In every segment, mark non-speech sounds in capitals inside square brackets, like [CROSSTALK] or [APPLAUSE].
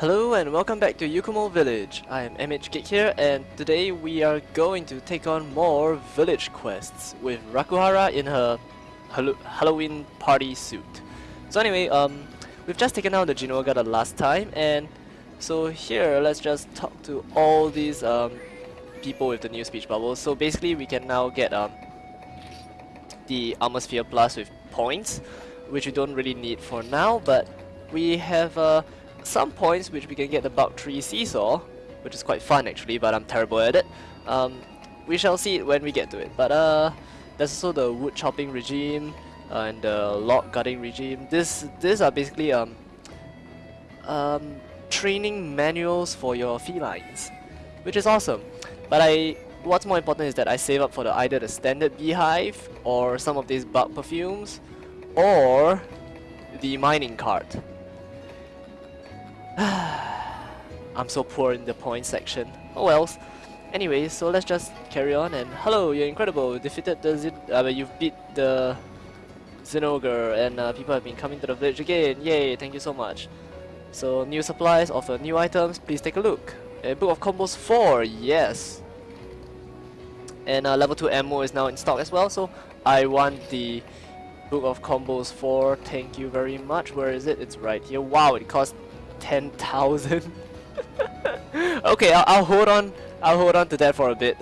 Hello and welcome back to Yukumo Village. I am MH Geek here and today we are going to take on more village quests with Rakuhara in her Hall Halloween party suit. So anyway, um, we've just taken out the Zinogre the last time and so here let's just talk to all these um, people with the new speech bubbles. So basically we can now get um, the Armor Sphere Plus with points which we don't really need for now but we have uh, some points which we can get the Bug Tree Seesaw, which is quite fun actually, but I'm terrible at it. Um, we shall see it when we get to it. But uh, there's also the wood chopping regime uh, and the log cutting regime. This these are basically um, um, training manuals for your felines, which is awesome. But I what's more important is that I save up for the either the standard beehive or some of these bug perfumes or the mining cart. [SIGHS] I'm so poor in the point section. Oh well. Anyway, so let's just carry on and hello, you're incredible. Defeated the Zin uh, you've beat the Zinogre and uh, people have been coming to the village again. Yay, thank you so much. So new supplies, offer new items, please take a look. A book of combos 4, yes. And uh, level 2 ammo is now in stock as well, so I want the book of combos 4, thank you very much. Where is it? It's right here. Wow, it costs 10,000. [LAUGHS] okay, I'll, I'll, hold on. I'll hold on to that for a bit.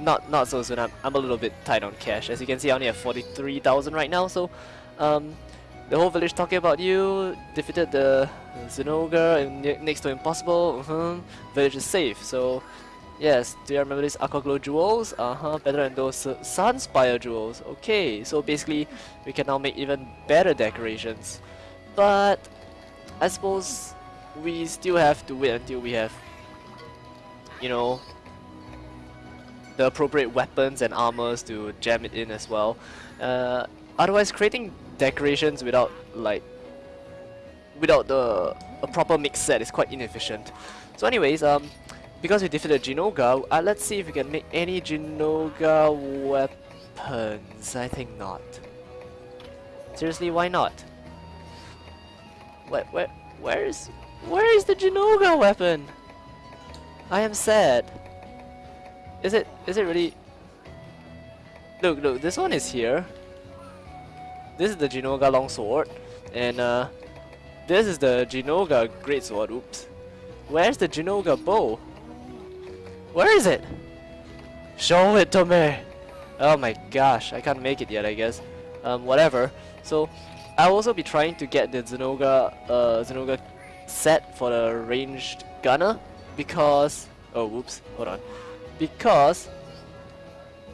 Not not so soon. I'm, I'm a little bit tight on cash. As you can see, I only have 43,000 right now. So, um, the whole village talking about you. Defeated the Zinogre and next to impossible. Uh -huh. Village is safe. So, yes. Do you remember these Aqua Glow jewels? Uh huh. Better than those Sunspire jewels. Okay. So basically, we can now make even better decorations. But I suppose we still have to wait until we have, you know, the appropriate weapons and armors to jam it in as well. Uh, otherwise, creating decorations without like without the a proper mix set is quite inefficient. So, anyways, um, because we defeated Zinogre, uh, let's see if we can make any Zinogre weapons. I think not. Seriously, why not? Where, where, where is where is the Zinogre weapon? I am sad. Is it is it really Look, look, this one is here. This is the Zinogre longsword. And uh this is the Zinogre greatsword. Oops. Where's the Zinogre bow? Where is it? Show it to me! Oh my gosh, I can't make it yet I guess. Um whatever. So I'll also be trying to get the Zinogre uh Zinogre set for the ranged gunner because oh whoops hold on. Because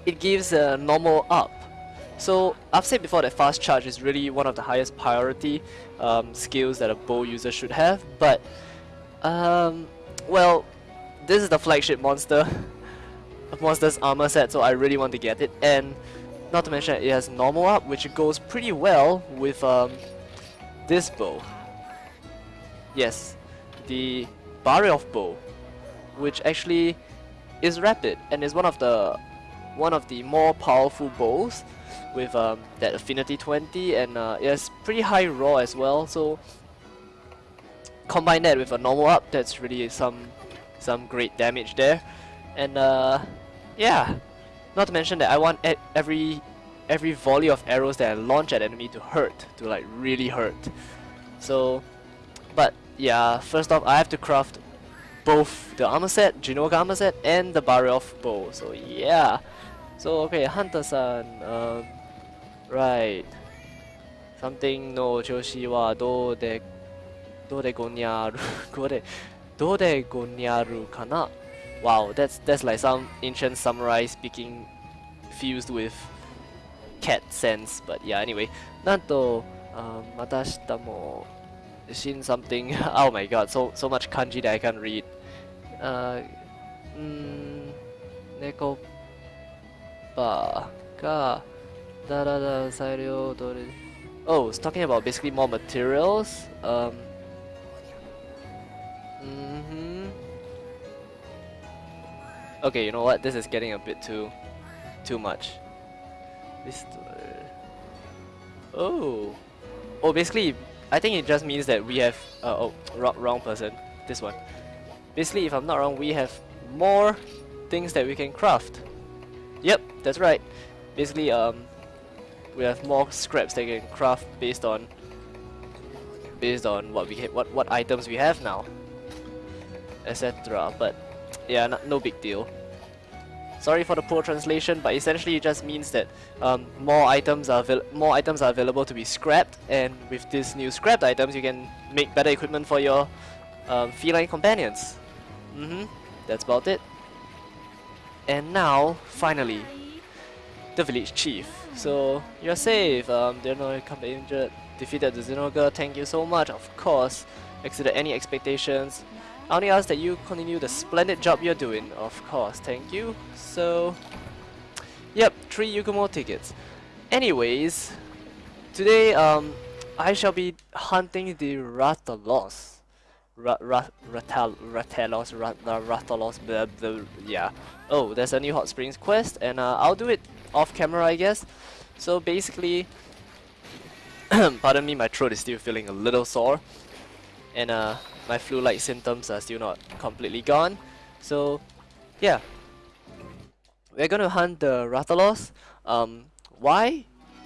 it gives a normal up. So I've said before that fast charge is really one of the highest priority um, skills that a bow user should have but um, well this is the flagship monster [LAUGHS] monster's armor set so I really want to get it. And not to mention it has normal up which goes pretty well with um, this bow Yes, the Barioth bow, which actually is rapid and is one of the one of the more powerful bows with um, that affinity 20 and uh, it has pretty high raw as well. So combine that with a normal up that's really some some great damage there. And uh, yeah not to mention that I want every every volley of arrows that I launch at enemy to hurt to like really hurt. So but yeah, first off, I have to craft both the armor set, Zinogre armor set, and the Barioth bow. So yeah. So okay, Hunter-san. Um, right. Something no Joshi wa do de do de gonyaru [LAUGHS] go de do de gonyaru kana. Wow, that's that's like some ancient samurai speaking fused with cat sense. But yeah, anyway. Nanto um, また明日も seen something. [LAUGHS] oh my god, so so much kanji that I can't read. Uh, mm, neko ba ka da da da sairyo. Oh, it's talking about basically more materials. Um. Mm hmm. Okay, you know what? This is getting a bit too, too much. This. Oh. Oh, basically I think it just means that we have uh, oh wrong, wrong person. this one. Basically, if I'm not wrong, we have more things that we can craft. Yep, that's right. Basically, um, we have more scraps that we can craft based on based on what we what what items we have now, etc. But yeah, no, no big deal. Sorry for the poor translation, but essentially it just means that um, more items are more items are available to be scrapped, and with these new scrapped items, you can make better equipment for your um, feline companions. Mm-hmm. That's about it. And now, finally, the village chief. So you're safe. Um, they're not come injured. Defeated the Zinogre. Thank you so much. Of course, exceeded any expectations. I only ask that you continue the splendid job you're doing. Of course, thank you. So, yep, three Yukumo tickets. Anyways, today um, I shall be hunting the Rathalos. Ra ra ratal Ratalos, rat Ratalos, blah, blah, yeah. Oh, there's a new Hot Springs quest, and uh, I'll do it off camera, I guess. So basically, [CLEARS THROAT] pardon me, my throat is still feeling a little sore, and uh, my flu-like symptoms are still not completely gone. So, yeah. We're gonna hunt the Rathalos. Um, why?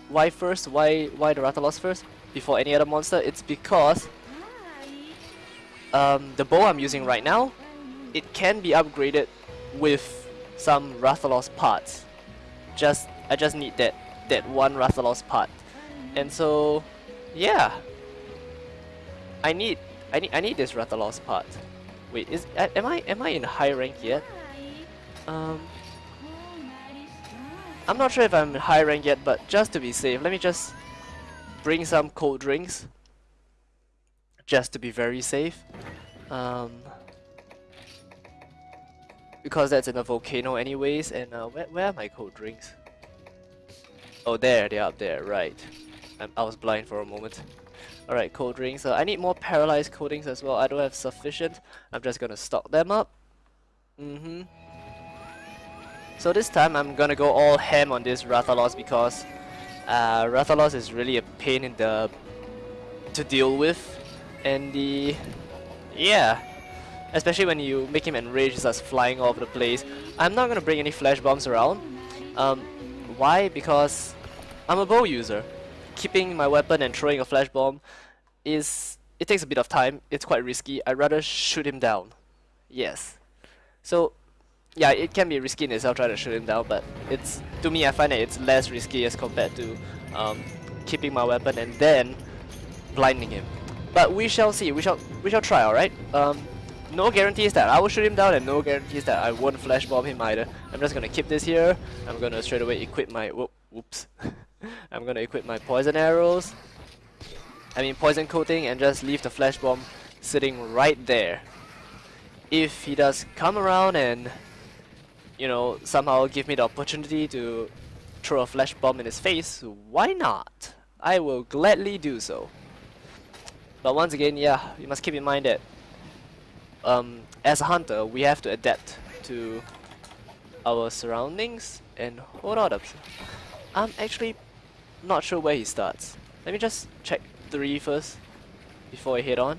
Why first? Why why the Rathalos first? Before any other monster? It's because um, the bow I'm using right now, it can be upgraded with some Rathalos parts. Just I just need that that one Rathalos part. And so yeah. I need I need I need this Rathalos part. Wait, is am I am I in high rank yet? Um I'm not sure if I'm in high rank yet, but just to be safe, let me just bring some cold drinks. Just to be very safe. Um because that's in a volcano anyways, and uh, where, where are my cold drinks? Oh there, they're up there, right. I'm, I was blind for a moment. Alright, cold drinks. Uh, I need more paralyzed coatings as well. I don't have sufficient. I'm just gonna stock them up. Mm-hmm. So this time I'm gonna go all ham on this Rathalos because uh, Rathalos is really a pain in the to deal with. And the... Yeah. Especially when you make him enraged, he starts flying all over the place. I'm not gonna bring any flash bombs around. Um, why? Because I'm a bow user keeping my weapon and throwing a flash bomb is it takes a bit of time. It's quite risky. I'd rather shoot him down. Yes. So yeah, it can be risky in itself trying to shoot him down, but it's to me I find that it's less risky as compared to um, keeping my weapon and then blinding him. But we shall see. We shall we shall try. All right. Um, no guarantees that I will shoot him down, and no guarantees that I won't flash bomb him either. I'm just gonna keep this here. I'm gonna straight away equip my. Whoop, whoops. [LAUGHS] [LAUGHS] I'm gonna equip my poison arrows. I mean poison coating and just leave the flash bomb sitting right there. If he does come around and you know somehow give me the opportunity to throw a flash bomb in his face, why not? I will gladly do so. But once again, yeah, you must keep in mind that um, as a hunter, we have to adapt to our surroundings and hold on. I'm actually not sure where he starts. Let me just check 3 first before I head on.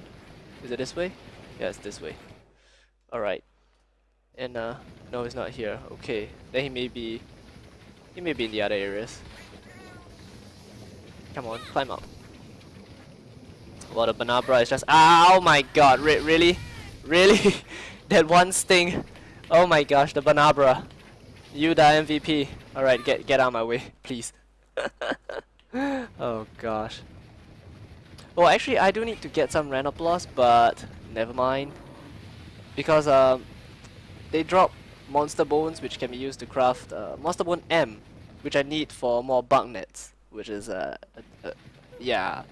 Is it this way? Yeah, it's this way. Alright. And uh, no, he's not here. Okay, then he may be, he may be in the other areas. Come on, climb up. Well, the Bnahabra is just, oh my god, Re really? Really? [LAUGHS] that one sting. Oh my gosh, the Bnahabra. You the MVP. Alright, get get out of my way, please. [LAUGHS] oh gosh. Well, actually, I do need to get some Rhenoplos, but never mind. Because um, they drop Monster Bones, which can be used to craft uh, Monster Bone M, which I need for more bug nets, which is, uh, uh, yeah.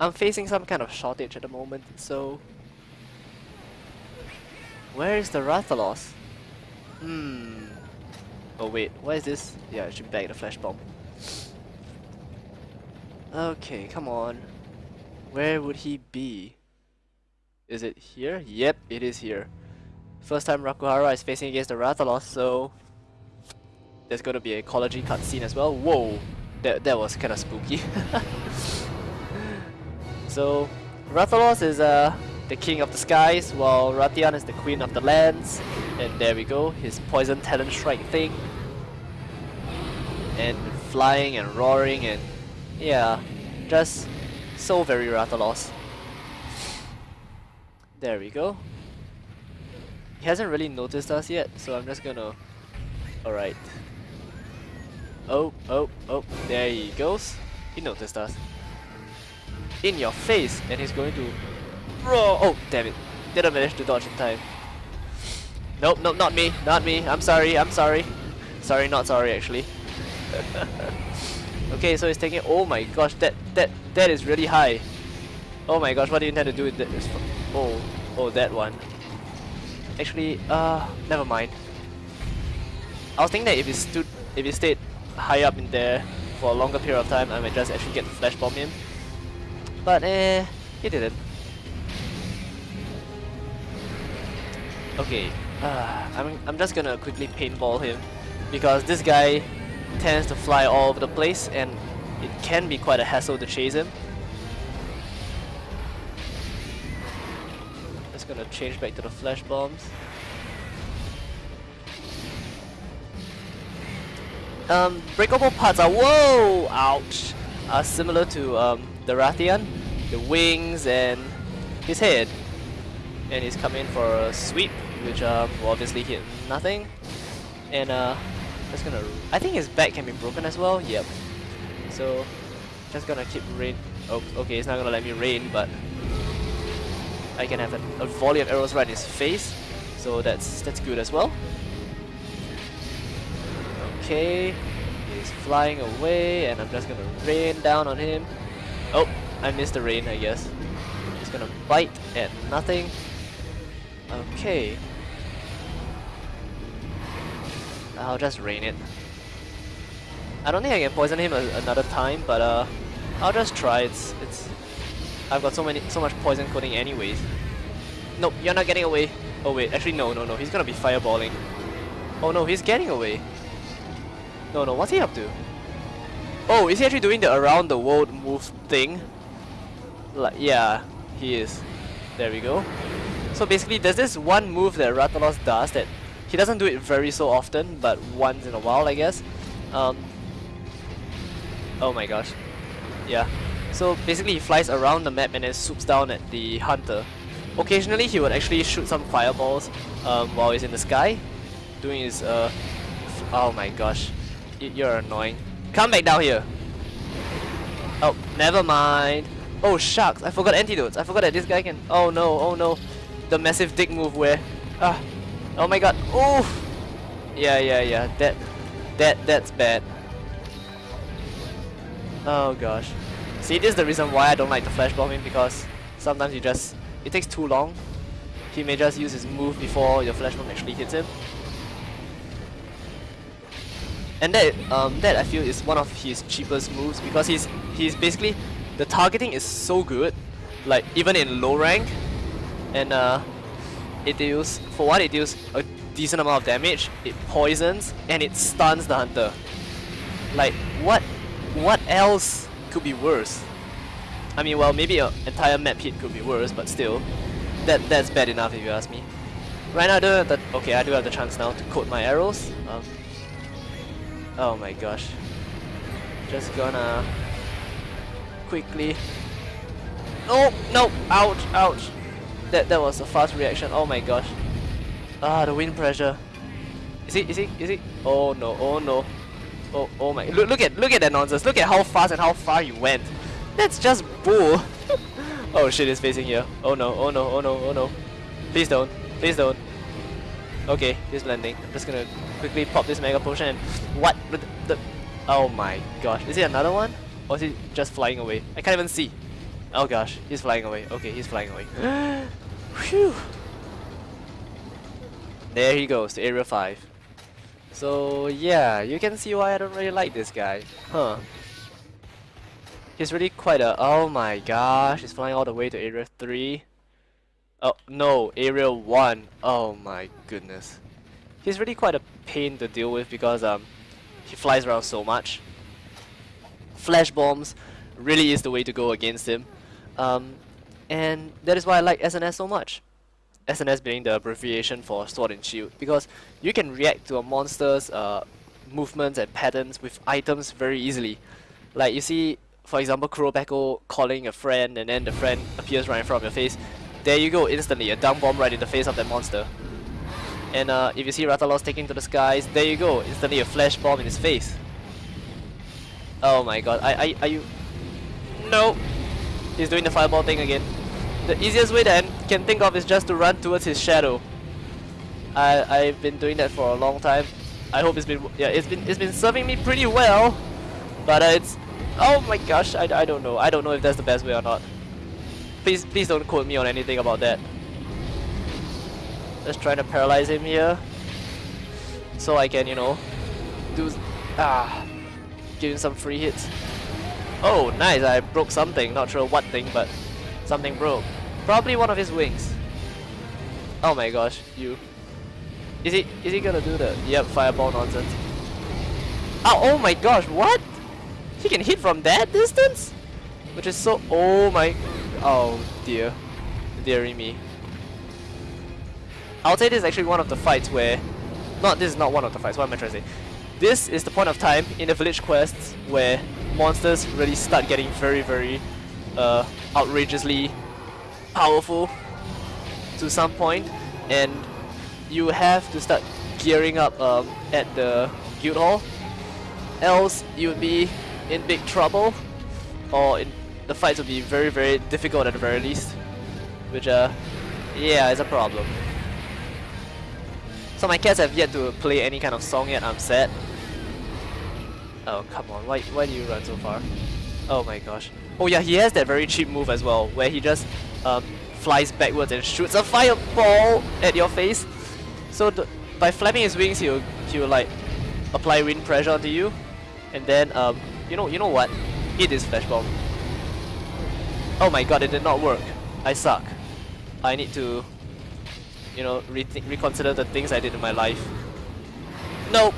I'm facing some kind of shortage at the moment, so... Where is the Rathalos? Hmm... Oh wait, what is this? Yeah, I should bag the flash bomb. Okay, come on. Where would he be? Is it here? Yep, it is here. First time Rakuhara is facing against the Rathalos, so there's gonna be a ecology cutscene as well. Whoa, that that was kind of spooky. [LAUGHS] so Rathalos is uh the king of the skies, while Rathian is the queen of the lands. And there we go, his poison talent strike thing. And flying and roaring and yeah, just so very Rathalos. There we go. He hasn't really noticed us yet, so I'm just gonna... Alright. Oh, oh, oh, there he goes. He noticed us. In your face! And he's going to... Roar! Oh, damn it. Didn't manage to dodge in time. Nope, nope, not me, not me. I'm sorry, I'm sorry. Sorry, not sorry actually. [LAUGHS] okay, so he's taking... Oh my gosh, that, that, that is really high. Oh my gosh, what do you intend to do with that? Oh, oh, that one. Actually, uh, never mind. I was thinking that if he stood, if he stayed high up in there for a longer period of time, I might just actually get to flash bomb him. But eh, he didn't. Okay, uh, I'm I'm just gonna quickly paintball him because this guy tends to fly all over the place and it can be quite a hassle to chase him. Just gonna change back to the flash bombs. Um, breakable parts are whoa, ouch, are similar to um, the Rathian, the wings and his head. And he's coming for a sweep, which um, will obviously hit nothing. And uh, just gonna, I think his back can be broken as well. Yep. So just gonna keep rain. Oh, okay, it's not gonna let me rain, but I can have a, a volley of arrows right in his face. So that's that's good as well. Okay, he's flying away, and I'm just gonna rain down on him. Oh, I missed the rain, I guess. He's gonna bite at nothing. Okay. I'll just rain it. I don't think I can poison him a another time, but uh, I'll just try. It's it's. I've got so many so much poison coating anyways. Nope, you're not getting away. Oh wait, actually no no no. He's gonna be fireballing. Oh no, he's getting away. No no, what's he up to? Oh, is he actually doing the around the world move thing? Like yeah, he is. There we go. So basically, there's this one move that Rathalos does that he doesn't do it very so often, but once in a while, I guess. Um, oh my gosh. Yeah. So basically, he flies around the map and then swoops down at the hunter. Occasionally, he would actually shoot some fireballs um, while he's in the sky, doing his. Uh, oh my gosh, you're annoying. Come back down here. Oh, never mind. Oh shucks, I forgot antidotes. I forgot that this guy can. Oh no, oh no, the massive dick move where. Ah, oh my god. Oh. Yeah, yeah, yeah. That, that, that's bad. Oh gosh. See, this is the reason why I don't like the flash bombing because sometimes you just it takes too long. He may just use his move before your flash bomb actually hits him. And that um, that I feel is one of his cheapest moves because he's he's basically the targeting is so good, like even in low rank, and uh, it deals for one it deals a decent amount of damage. It poisons and it stuns the hunter. Like what what else could be worse? I mean, well, maybe an entire map hit could be worse, but still, that that's bad enough if you ask me. Right now, I do have the okay, I do have the chance now to coat my arrows. Um, oh my gosh, just gonna quickly. Oh no! Ouch! Ouch! That that was a fast reaction. Oh my gosh. Ah, the wind pressure. Is he? Is he? Is he? Oh no! Oh no! Oh oh my! Look look at look at that nonsense! Look at how fast and how far you went. That's just bull. [LAUGHS] oh shit, he's facing here. Oh no, oh no, oh no, oh no. Please don't. Please don't. Okay, he's blending. I'm just gonna quickly pop this Mega Potion and... What? The, the, oh my gosh. Is it another one? Or is he just flying away? I can't even see. Oh gosh, he's flying away. Okay, he's flying away. [GASPS] [LAUGHS] Phew. There he goes, to Area 5. So yeah, you can see why I don't really like this guy. Huh. He's really quite a... Oh my gosh, he's flying all the way to Area 3. Oh, no, Area 1. Oh my goodness. He's really quite a pain to deal with because um, he flies around so much. Flash bombs really is the way to go against him. Um, And that is why I like SNS so much. SNS being the abbreviation for Sword and Shield, because you can react to a monster's uh, movements and patterns with items very easily. Like you see, for example, Kurobeko calling a friend and then the friend appears right in front of your face. There you go, instantly, a dung bomb right in the face of that monster. And uh, if you see Rathalos taking to the skies, there you go, instantly a flash bomb in his face. Oh my god, I, I, are you... No! He's doing the fireball thing again. The easiest way that I can think of is just to run towards his shadow. I, I've been doing that for a long time. I hope it's been yeah it's been it's been serving me pretty well, but uh, it's oh my gosh I, I don't know I don't know if that's the best way or not. Please please don't quote me on anything about that. Just trying to paralyze him here, so I can you know do ah give him some free hits. Oh nice I broke something not sure what thing but something broke. Probably one of his wings. Oh my gosh you is he is he gonna do the yep fireball nonsense? Oh, oh my gosh, what? He can hit from that distance? Which is so oh my oh dear. Deary me. I'll say this is actually one of the fights where not this is not one of the fights, what am I trying to say? This is the point of time in the village quests where monsters really start getting very very uh, outrageously powerful to some point and you have to start gearing up um, at the guild hall else you would be in big trouble or in, the fights would be very very difficult at the very least which uh yeah is a problem. So my cats have yet to play any kind of song yet I'm sad oh come on why, why do you run so far oh my gosh oh yeah he has that very cheap move as well where he just um, flies backwards and shoots a fireball at your face so by flapping his wings, he'll he'll like apply wind pressure onto you, and then um you know you know what? Hit this flash bomb. Oh my god, it did not work. I suck. I need to you know reconsider the things I did in my life. Nope.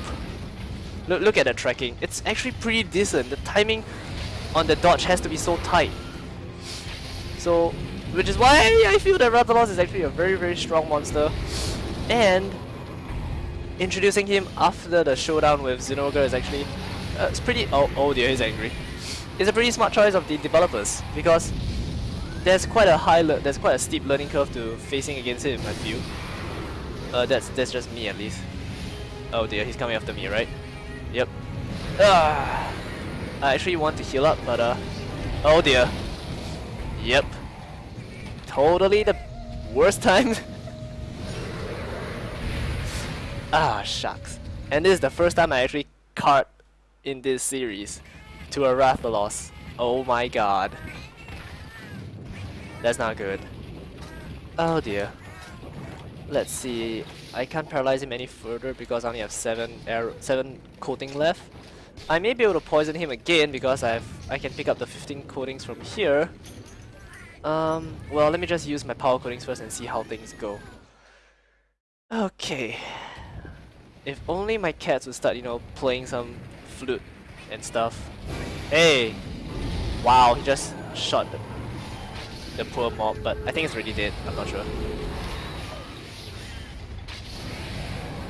Look look at the tracking. It's actually pretty decent. The timing on the dodge has to be so tight. So which is why I feel that Rathalos is actually a very very strong monster and introducing him after the showdown with Zinogre is actually uh, it's pretty oh oh dear he's angry it's a pretty smart choice of the developers because there's quite a high there's quite a steep learning curve to facing against him I feel uh, that's that's just me at least oh dear he's coming after me right yep ah, I actually want to heal up but uh oh dear yep totally the worst [LAUGHS] time Ah, shucks. And this is the first time I actually card in this series to a Rathalos. Oh my god. That's not good. Oh dear. Let's see. I can't paralyze him any further because I only have seven arrow, seven coating left. I may be able to poison him again because I have I can pick up the 15 coatings from here. Um, well, let me just use my power coatings first and see how things go. Okay. If only my cats would start, you know, playing some flute and stuff. Hey! Wow, he just shot the, the poor mob, but I think it's already dead, I'm not sure.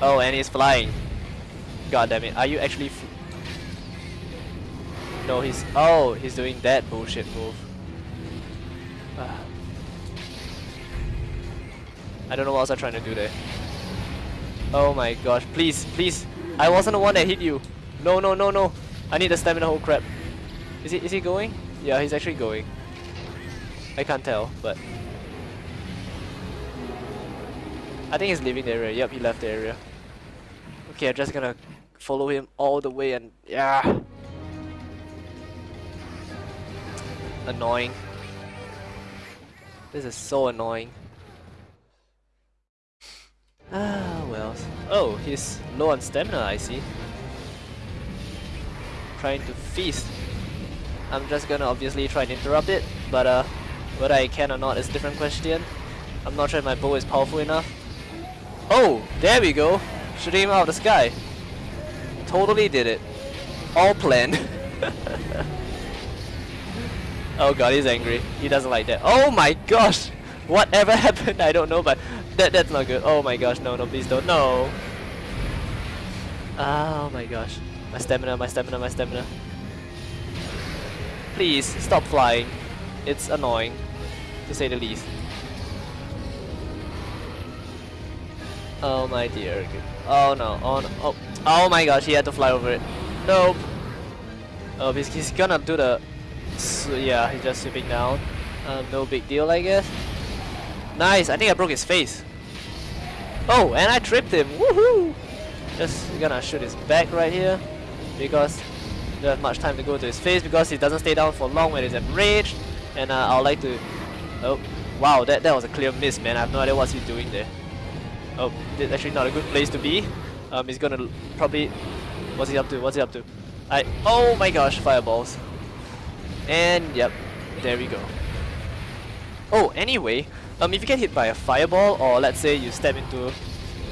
Oh, and he's flying. God damn it, are you actually No, he's... Oh, he's doing that bullshit move. [SIGHS] I don't know what else I'm trying to do there. Oh my gosh, please, please. I wasn't the one that hit you. No, no, no, no. I need the stamina, oh crap. Is he, is he going? Yeah, he's actually going. I can't tell, but... I think he's leaving the area. Yep, he left the area. Okay, I'm just gonna follow him all the way and... Yeah! Annoying. This is so annoying. [SIGHS] Ah, well. Oh, he's low on stamina, I see. Trying to feast. I'm just gonna obviously try and interrupt it, but uh, whether I can or not is a different question. I'm not sure if my bow is powerful enough. Oh, there we go! Shooting him out of the sky. Totally did it. All planned. [LAUGHS] Oh god, he's angry. He doesn't like that. Oh my gosh! Whatever [LAUGHS] happened, I don't know, but that that's not good. Oh my gosh, no, no, please don't. No! Ah, oh my gosh. My stamina, my stamina, my stamina. Please, stop flying. It's annoying, to say the least. Oh my dear. Oh no, oh no, oh, oh my gosh, he had to fly over it. Nope. Oh, he's, he's gonna do the... So, yeah, he's just sweeping down. Um, no big deal, I guess. Nice, I think I broke his face. Oh, and I tripped him. Woohoo! Just gonna shoot his back right here. Because don't have much time to go to his face because he doesn't stay down for long when he's enraged. And uh, I'd like to... Oh, wow, that, that was a clear miss, man. I have no idea what he's doing there. Oh, it's actually not a good place to be. Um, he's gonna probably... What's he up to? What's he up to? I... Oh my gosh, fireballs. And yep, there we go. Oh, anyway, um, if you get hit by a fireball or let's say you step into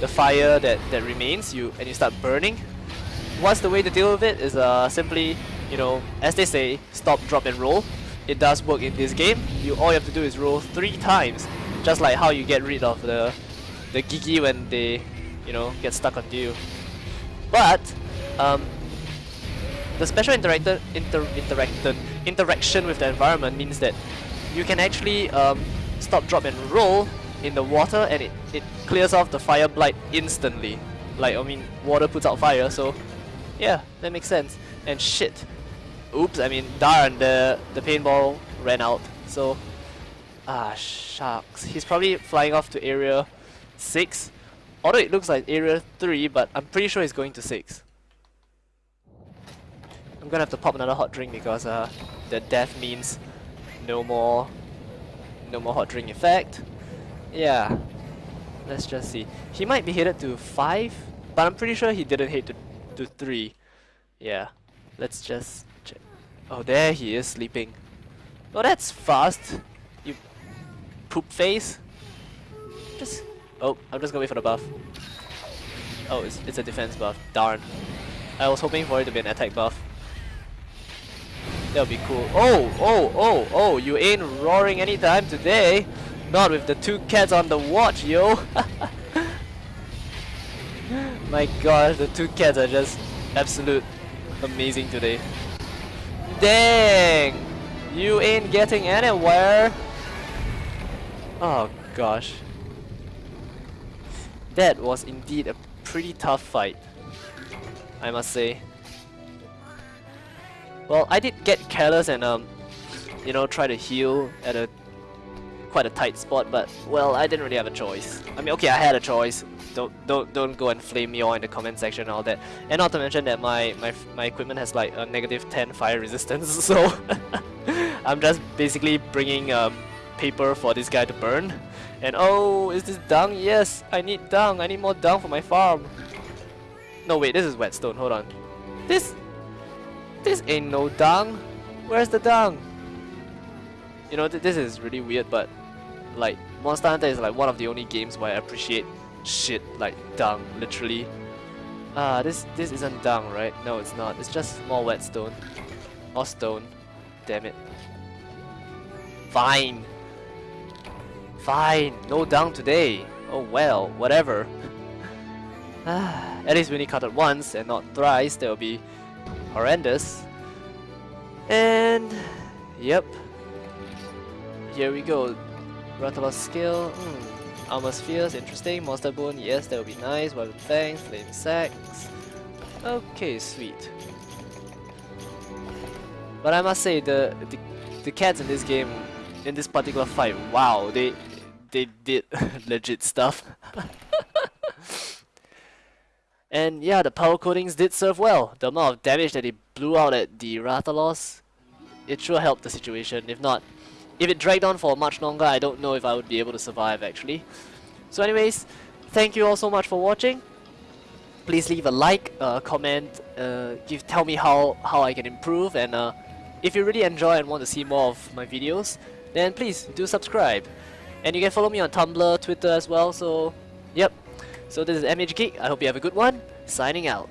the fire that, that remains you and you start burning, what's the way to deal with it is uh, simply, you know, as they say, stop, drop and roll. It does work in this game. You All you have to do is roll three times, just like how you get rid of the, the Giggi when they, you know, get stuck onto you. But, um, the special interactor, inter interaction, with the environment means that you can actually um, stop, drop and roll in the water and it, it clears off the fire blight instantly. Like, I mean, water puts out fire, so yeah, that makes sense. And shit. Oops, I mean, darn, the, the paintball ran out. So, ah, shucks. He's probably flying off to area 6. Although it looks like area 3, but I'm pretty sure he's going to 6. I'm gonna have to pop another hot drink because uh, the death means no more, no more hot drink effect. Yeah, let's just see. He might be headed to 5, but I'm pretty sure he didn't hit to to 3. Yeah, let's just check. Oh, there he is sleeping. Oh, that's fast. You poop face. Just. Oh, I'm just gonna wait for the buff. Oh, it's, it's a defense buff. Darn. I was hoping for it to be an attack buff. That would be cool. Oh, oh, oh, oh, you ain't roaring anytime today. Not with the two cats on the watch, yo. [LAUGHS] My gosh, the two cats are just absolute amazing today. Dang! You ain't getting anywhere! Oh gosh. That was indeed a pretty tough fight. I must say. Well, I did get careless and um, you know, try to heal at a quite a tight spot, but well, I didn't really have a choice. I mean, okay, I had a choice. Don't don't don't go and flame me all in the comment section and all that. And not to mention that my my my equipment has like a negative 10 fire resistance, [LAUGHS] so [LAUGHS] I'm just basically bringing um, paper for this guy to burn. And oh, is this dung? Yes, I need dung. I need more dung for my farm. No, wait, this is whetstone. Hold on. This this ain't no dung. Where's the dung? You know, th this is really weird, but like, Monster Hunter is like one of the only games where I appreciate shit like dung, literally. Ah, this this isn't dung, right? No, it's not. It's just more whetstone. Or stone. Damn it. Fine. Fine. No down today. Oh well, whatever. [SIGHS] Ah, at least we only cut it once and not thrice. that will be horrendous. And yep. Here we go. Rathalos skill, hmm. Armor spheres, interesting. Monster bone, yes, that would be nice. Weapon fangs, flame sacks. Okay, sweet. But I must say, the, the the cats in this game, in this particular fight, wow, they they did [LAUGHS] legit stuff. [LAUGHS] and yeah, the power coatings did serve well. The amount of damage that it blew out at the Rathalos, it sure helped the situation. If not, if it dragged on for much longer, I don't know if I would be able to survive actually. So anyways, thank you all so much for watching. Please leave a like, uh, comment, uh, give tell me how, how I can improve and uh, if you really enjoy and want to see more of my videos, then please do subscribe. And you can follow me on Tumblr, Twitter as well, so yep. So this is MH Geek, I hope you have a good one, signing out.